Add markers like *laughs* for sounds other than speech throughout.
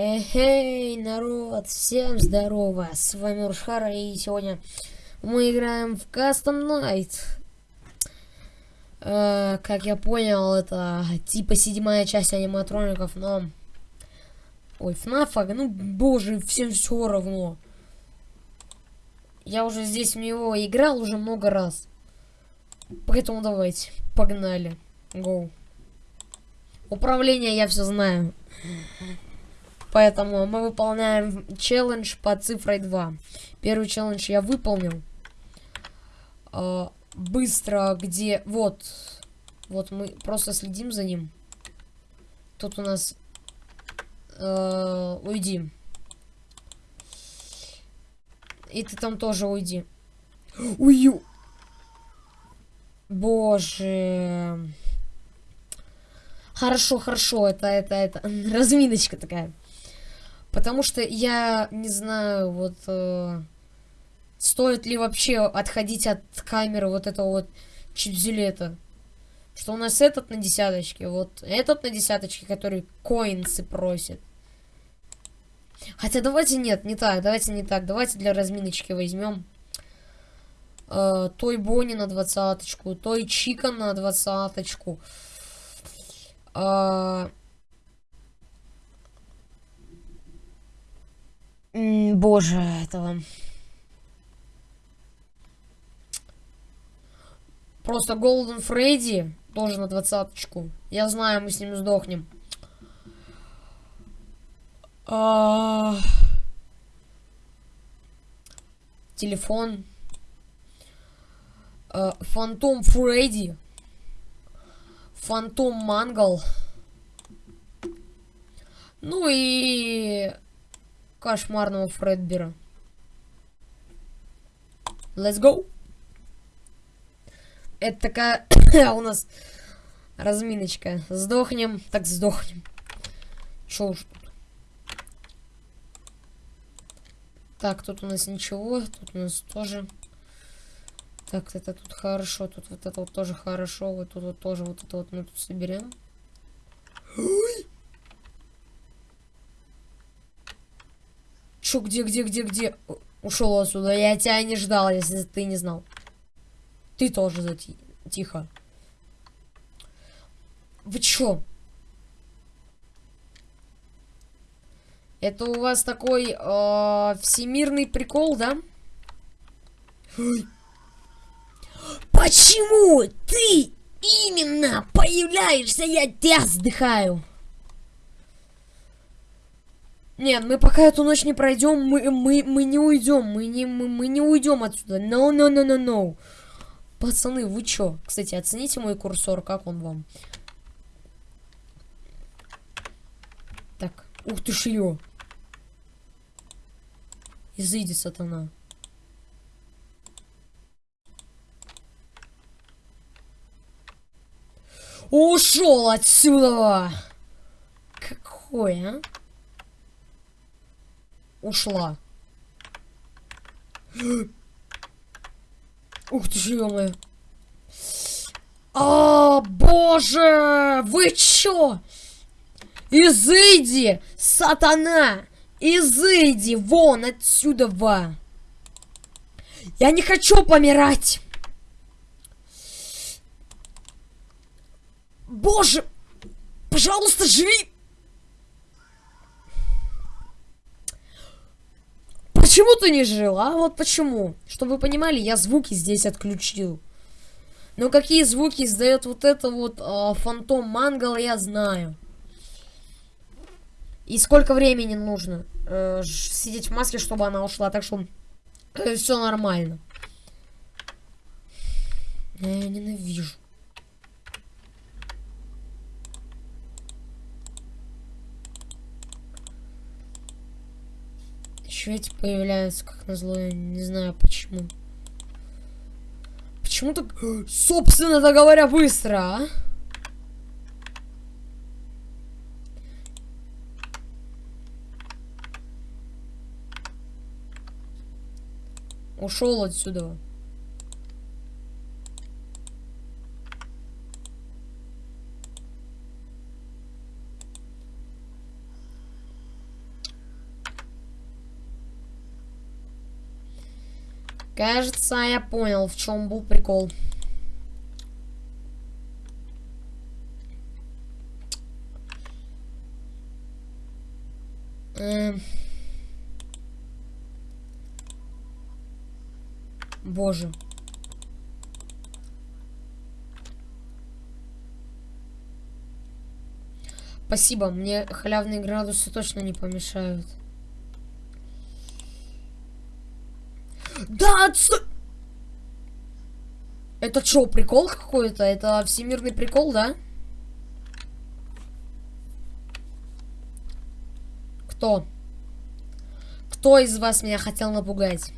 Эй, народ, всем здорово, с вами Рушхара, и сегодня мы играем в Custom Night. Э, как я понял, это типа седьмая часть аниматроников, но... Ой, FNAF, ну боже, всем все равно. Я уже здесь в него играл уже много раз. Поэтому давайте, погнали. Гоу. Управление я все знаю. Поэтому мы выполняем челлендж по цифрой 2. Первый челлендж я выполнил. Э, быстро, где... Вот. Вот мы просто следим за ним. Тут у нас... Э, уйди. И ты там тоже уйди. Ую. Боже. Хорошо, хорошо, это, это, это, *laughs* разминочка такая. Потому что я не знаю, вот э, стоит ли вообще отходить от камеры вот этого вот чипзюлета. Что у нас этот на десяточке, вот этот на десяточке, который коинсы просит. Хотя давайте нет, не так, давайте не так. Давайте для разминочки возьмем э, той Бонни на двадцаточку, той Чика на двадцаточку. Э, боже, этого... Просто Голден Фредди тоже на двадцаточку. Я знаю, мы с ним сдохнем. А... Телефон. А, Фантом Фредди. Фантом Мангал. Ну и кошмарного Фредбера. Let's go. Это такая *coughs* у нас разминочка. Сдохнем, так сдохнем. Чё уж тут. Так, тут у нас ничего. Тут у нас тоже... Так, это тут хорошо. Тут вот это вот тоже хорошо. Вот тут вот тоже вот это вот мы тут соберем. Чё, где, где, где, где? Ушел отсюда. Я тебя не ждал, если ты не знал. Ты тоже зати... Тихо. Вы чё? Это у вас такой э, всемирный прикол, да? Почему ты именно появляешься? Я тебя вздыхаю. Нет, мы пока эту ночь не пройдем, мы, мы, мы не уйдем, мы не, мы, мы не уйдем отсюда. No, no, no, no, no. Пацаны, вы чё? Кстати, оцените мой курсор, как он вам? Так, ух ты шлё. Изыди, сатана. Ушел отсюда! Какой, а? Ушла. Ух ты ж, А, боже! Вы чё? Изыди, сатана! Изыди вон отсюда! Ва. Я не хочу помирать! Боже! Пожалуйста, живи! Почему ты не жил, а? Вот почему. Чтобы вы понимали, я звуки здесь отключил. Но какие звуки издает вот это вот э, фантом мангал, я знаю. И сколько времени нужно э, сидеть в маске, чтобы она ушла. Так что э, все нормально. Я ненавижу. Еще эти появляются, как назло, я не знаю почему. Почему так, собственно говоря, быстро, а? Ушел отсюда. Кажется, я понял, в чем был прикол. Эм. Боже. Спасибо, мне халявные градусы точно не помешают. Да, отстой! Это что, прикол какой-то? Это всемирный прикол, да? Кто? Кто из вас меня хотел напугать?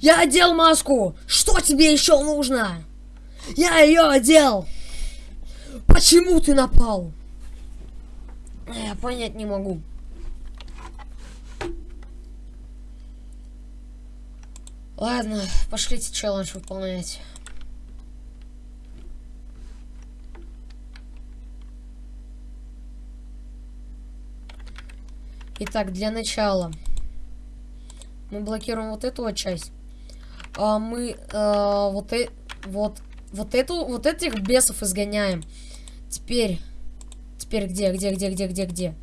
Я одел маску! Что тебе еще нужно? Я ее одел! Почему ты напал? Я понять не могу. Ладно, пошлите челлендж выполнять. Итак, для начала мы блокируем вот эту вот часть. А мы э, вот, э, вот, вот эту, вот этих бесов изгоняем. Теперь, теперь где, где, где, где, где, где?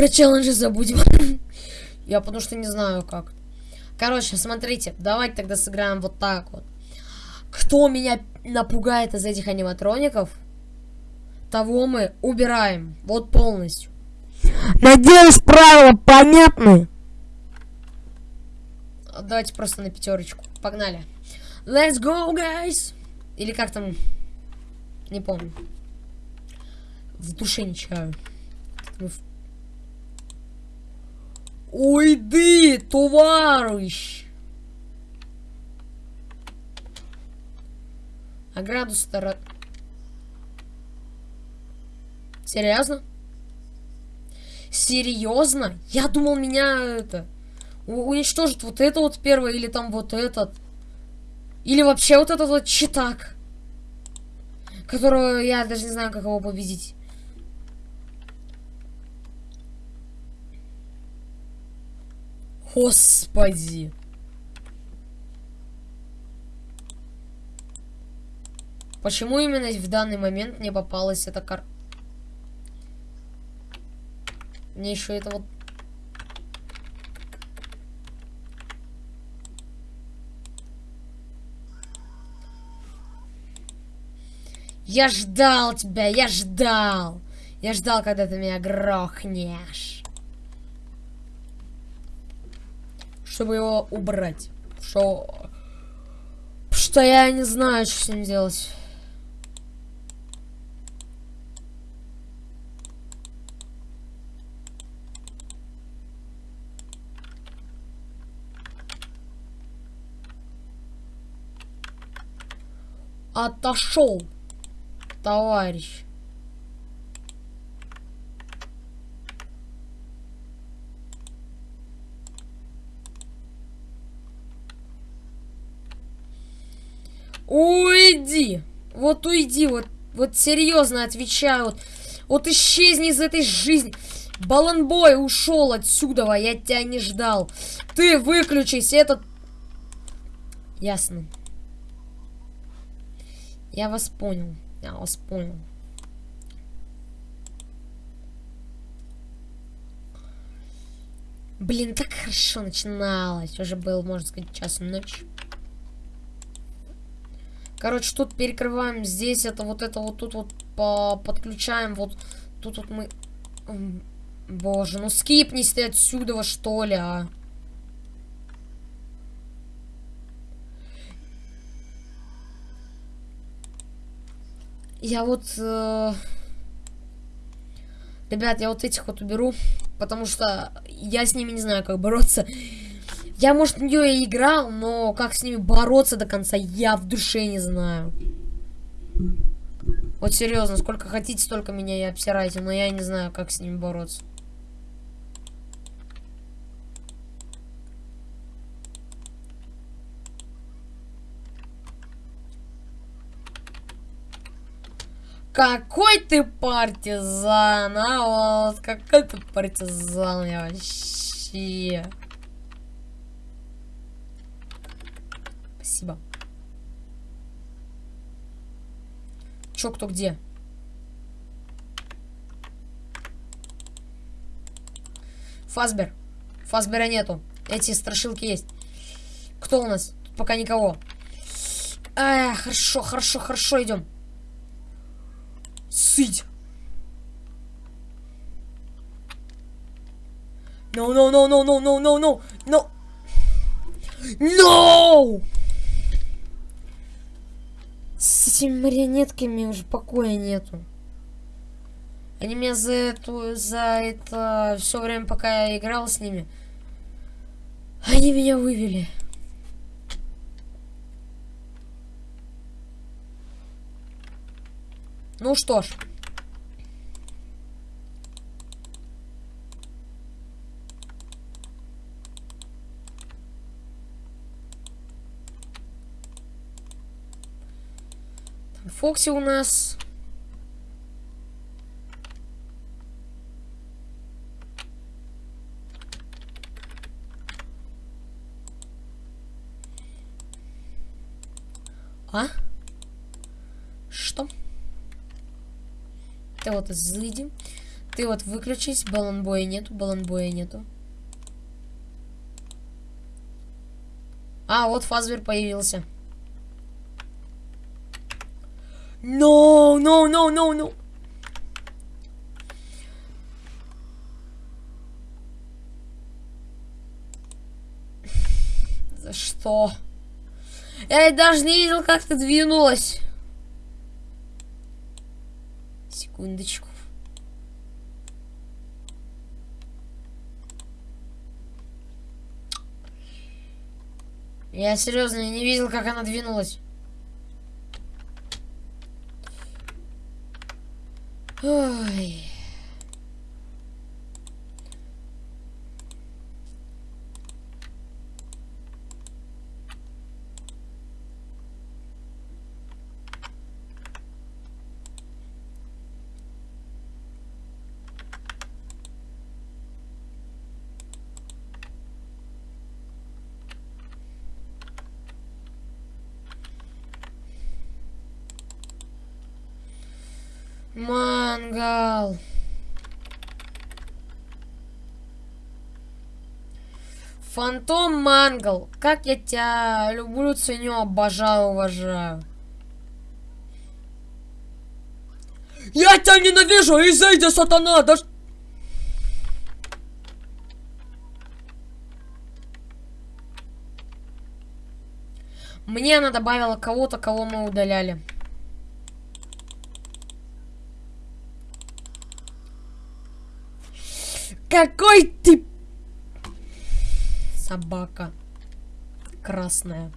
Про челленджи забудем. *laughs* Я потому что не знаю как. Короче, смотрите, давайте тогда сыграем вот так вот. Кто меня напугает из этих аниматроников, того мы убираем. Вот полностью. Надеюсь, правила понятны. Давайте просто на пятерочку. Погнали. Let's go, guys! Или как там? Не помню. В душе не чаю. Мы в Уйди, товарищ! А градус стара... Серьезно? Серьезно? Я думал, меня это... Уничтожит вот это вот первое, или там вот этот. Или вообще вот этот вот читак. Которого я даже не знаю, как его победить. Господи. Почему именно в данный момент мне попалась эта кар... Мне еще это вот... Я ждал тебя, я ждал. Я ждал, когда ты меня грохнешь. Чтобы его убрать. Что... Что я не знаю, что с ним делать. Отошел, товарищ. Уйди! Вот уйди, вот, вот серьезно отвечаю. Вот, вот исчезни из этой жизни. Баланбой ушел отсюда, я тебя не ждал. Ты выключись, этот... Ясно. Я вас понял. Я вас понял. Блин, так хорошо начиналось. Уже был, можно сказать, час ночи. Короче, тут перекрываем здесь, это вот это вот тут вот по подключаем, вот тут вот мы... Боже, ну скипнись ты отсюда, что ли, а? Я вот... Э... Ребят, я вот этих вот уберу, потому что я с ними не знаю, как бороться. Я, может, в нее и играл, но как с ними бороться до конца, я в душе не знаю. Вот серьезно, сколько хотите, столько меня и обсирайте, но я не знаю, как с ними бороться. Какой ты партизан, а вот, какой ты партизан, я вообще. Спасибо. Чё, кто где? Фасбер. Фасбера нету. Эти страшилки есть. Кто у нас? Тут пока никого. А, хорошо, хорошо, хорошо, идем. Сыть. No, no, no, no, no, no, no, no, no. No! Этими марионетками уже покоя нету. Они меня за эту, за это все время, пока я играл с ними, они меня вывели. Ну что ж. Фокси у нас. А? Что? Ты вот зайди. Ты вот выключись. Баланбоя нету, баланбоя нету. А, вот Фазбер появился. No, no, no, no, no. *sighs* За что? Я даже не видел, как ты двинулась. Секундочку. Я серьезно не видел, как она двинулась. Ой. Mom. Мангал. Фантом Мангал. Как я тебя люблю, ценю, обожаю, уважаю. Я тебя ненавижу, изыди, сатана, да Мне она добавила кого-то, кого мы удаляли. Какой ты... Собака. Красная.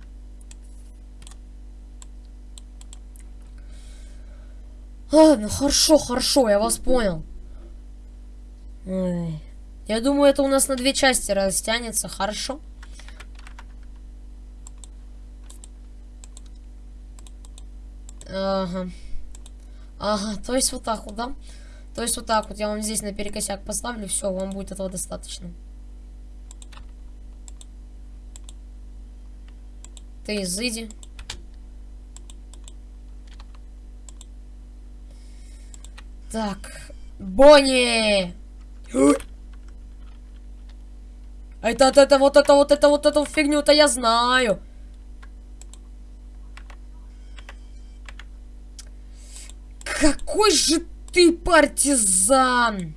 Ладно, хорошо, хорошо, я вас понял. Я думаю, это у нас на две части растянется, хорошо? Ага. Ага, то есть вот так вот, да? То есть вот так вот я вам здесь на перекосяк поставлю, все, вам будет этого достаточно. Ты изыди. Так, Бонни! Это, это, это, вот это, вот это, вот эту фигню-то я знаю. Какой же ты партизан!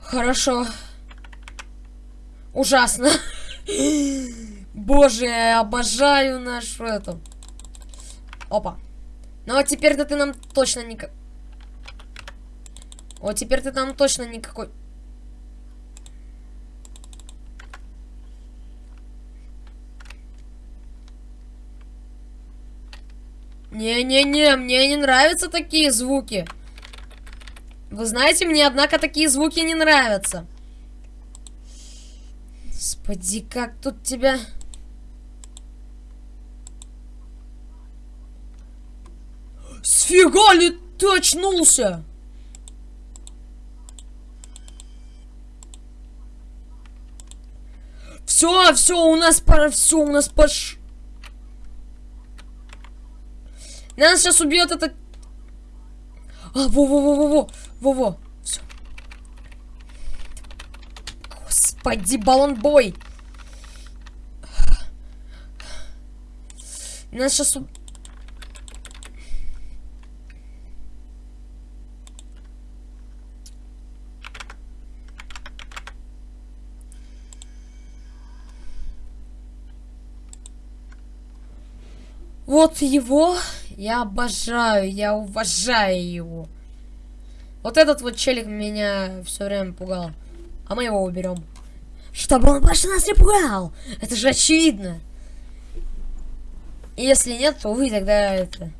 Хорошо. Ужасно. *laughs* Боже, я обожаю нашу эту. Опа. Ну а теперь-то ты нам точно никак... Вот теперь ты нам точно никакой... Не-не-не, мне не нравятся такие звуки. Вы знаете, мне, однако, такие звуки не нравятся. Господи, как тут тебя... Сфига ли ты очнулся? Все, все, у нас пора, все, у нас пош... Нас сейчас убьет этот... А, во-во-во-во-во, во-во, все. Господи, баллон-бой. Нас сейчас... Вот его я обожаю, я уважаю его. Вот этот вот челик меня все время пугал. А мы его уберем. Чтобы он больше нас не пугал. Это же очевидно. И если нет, то вы тогда это...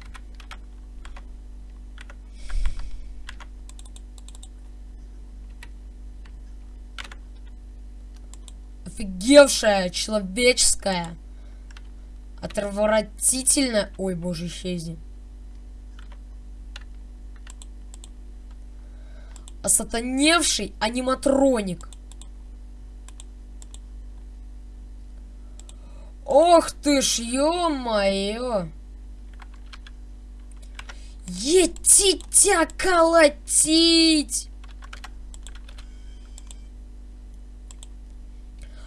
Офигевшая, человеческая. Отвратительно. Ой, боже, исчезни. Осатаневший аниматроник. Ох ты ж, ё-моё. Етить тебя колотить!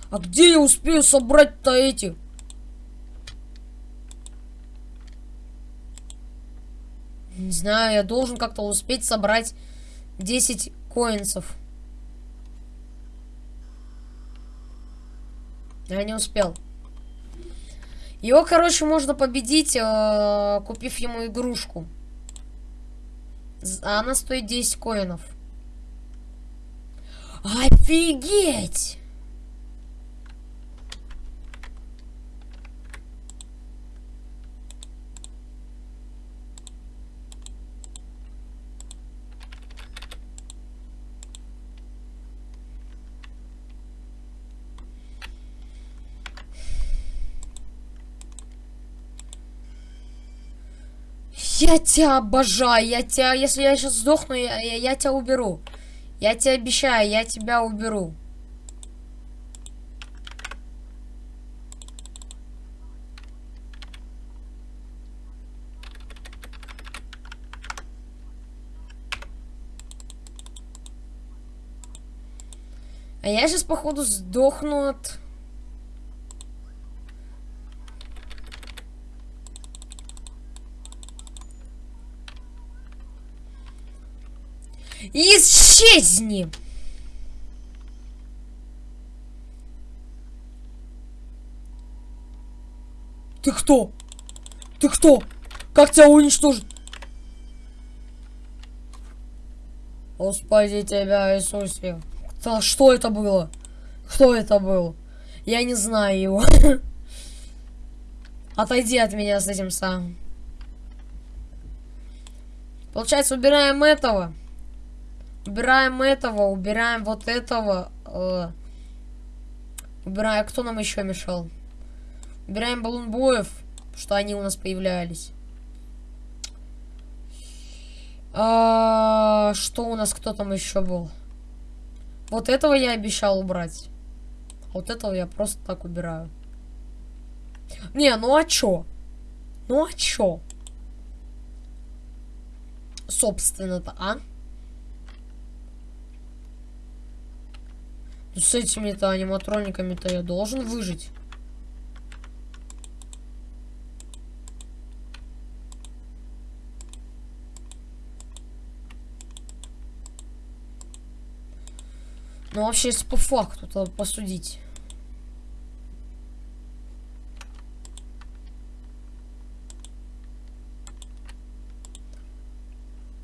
А где я успею собрать-то эти? Знаю, я должен как-то успеть собрать 10 коинсов. Я не успел. Его, короче, можно победить, э, купив ему игрушку. А она стоит 10 коинов. Офигеть! Я тебя обожаю, я тебя, если я сейчас сдохну, я, я, я тебя уберу. Я тебе обещаю, я тебя уберу. А я сейчас, походу, сдохну от... Исчезни! Ты кто? Ты кто? Как тебя уничтожить? Господи тебя, Иисусе. Кто, что это было? Кто это был? Я не знаю его. *laughs* Отойди от меня с этим самым. Получается, убираем этого. Убираем этого, убираем вот этого. э, убираем, кто нам еще мешал? Убираем баллонбоев, что они у нас появлялись. А, что у нас, кто там еще был? Вот этого я обещал убрать. А Вот этого я просто так убираю. Не, ну а чё? Ну а чё? Собственно-то, а? Ну, с этими-то аниматрониками-то я должен выжить. Ну, вообще, если по факту, то посудить.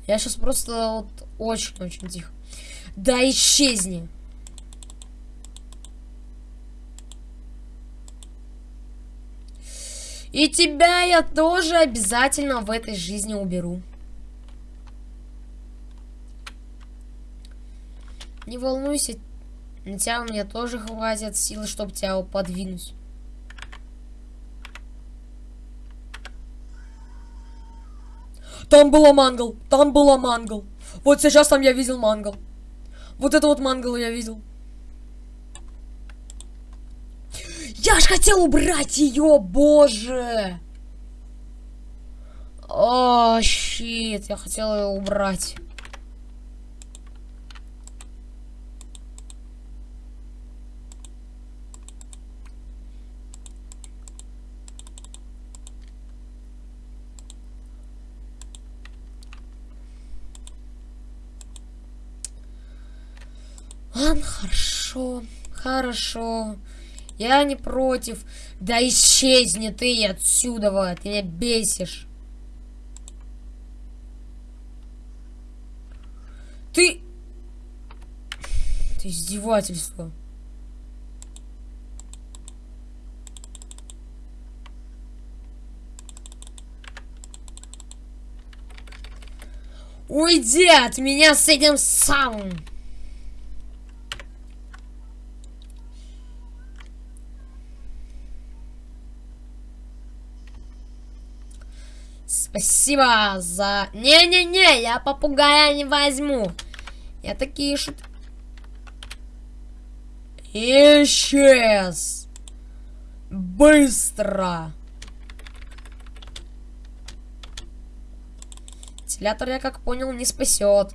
Я сейчас просто вот очень-очень тихо. Да исчезни! И тебя я тоже обязательно в этой жизни уберу. Не волнуйся, на тебя у меня тоже хватит силы, чтобы тебя подвинуть. Там была мангал, там была мангал. Вот сейчас там я видел мангал. Вот это вот мангал я видел. Я ж хотел убрать ее, боже! О, щит, я хотел ее убрать. Ладно, хорошо, хорошо. Я не против. Да исчезни ты отсюда, вот, ты меня бесишь. Ты... Ты издевательство. Уйди от меня с этим самым. Спасибо за... Не-не-не, я попугая не возьму. Я такие шут... Исчез. Быстро. Вентилятор, я как понял, не спасет.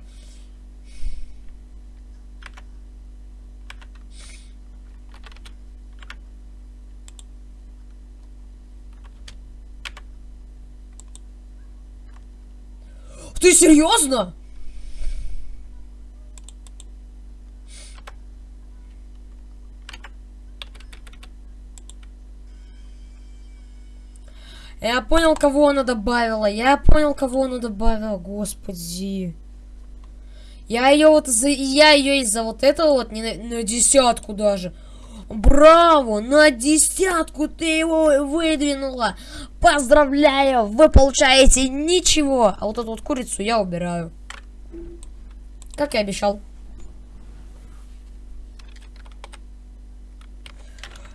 Ты серьезно? Я понял, кого она добавила. Я понял, кого она добавила. Господи. Я ее вот за... Я ее из-за вот этого вот не на, на десятку даже. Браво! На десятку ты его выдвинула! Поздравляю! Вы получаете ничего! А вот эту вот курицу я убираю. Как и обещал.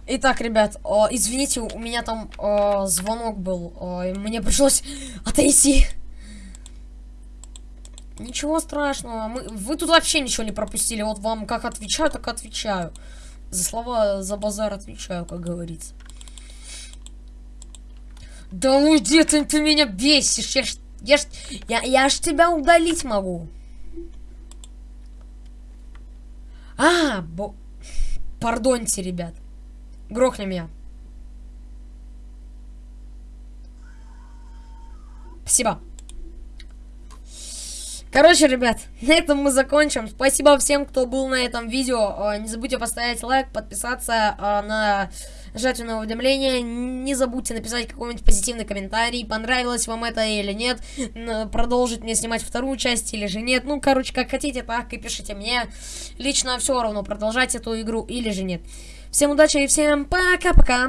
Итак, ребят, о, извините, у меня там о, звонок был. О, мне пришлось *laughs* отойти. Ничего страшного. Мы, вы тут вообще ничего не пропустили. Вот вам как отвечаю, так отвечаю. За слова, за базар отвечаю, как говорится. Да уйди, ты, ты меня бесишь. Я ж, я, ж, я, я ж тебя удалить могу. А, бо... Пардоньте, ребят. Грохни меня. Спасибо. Короче, ребят, *laughs* на этом мы закончим. Спасибо всем, кто был на этом видео. А, не забудьте поставить лайк, подписаться а, на нажать на уведомления. Не забудьте написать какой-нибудь позитивный комментарий, понравилось вам это или нет. Продолжить мне снимать вторую часть или же нет. Ну, короче, как хотите, так и пишите мне. Лично все равно, продолжать эту игру или же нет. Всем удачи и всем пока-пока.